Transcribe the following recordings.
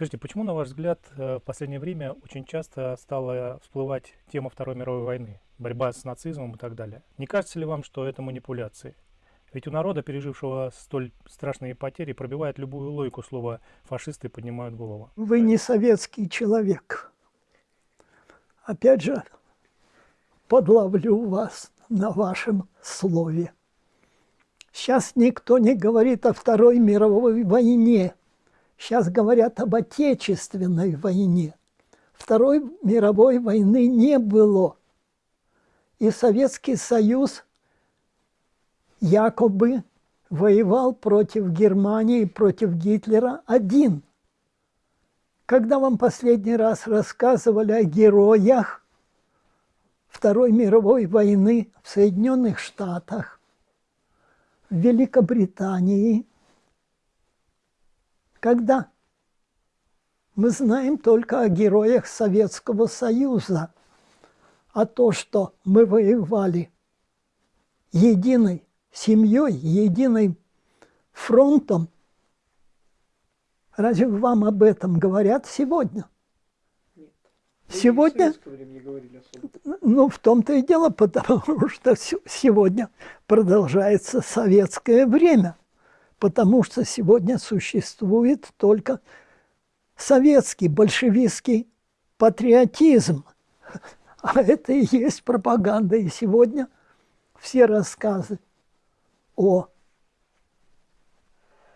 Скажите, почему, на ваш взгляд, э, в последнее время очень часто стала всплывать тема Второй мировой войны, борьба с нацизмом и так далее? Не кажется ли вам, что это манипуляции? Ведь у народа, пережившего столь страшные потери, пробивает любую логику слова «фашисты поднимают голову». Вы не советский человек. Опять же, подловлю вас на вашем слове. Сейчас никто не говорит о Второй мировой войне. Сейчас говорят об Отечественной войне. Второй мировой войны не было. И Советский Союз якобы воевал против Германии, против Гитлера один. Когда вам последний раз рассказывали о героях Второй мировой войны в Соединенных Штатах, в Великобритании, когда? Мы знаем только о героях Советского Союза, а то, что мы воевали единой семьей, единым фронтом, разве вам об этом говорят сегодня? Сегодня, ну, в том-то и дело, потому что сегодня продолжается советское время потому что сегодня существует только советский большевистский патриотизм. А это и есть пропаганда. И сегодня все рассказы о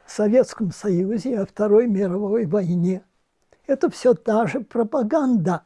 Советском Союзе, о Второй мировой войне – это все та же пропаганда.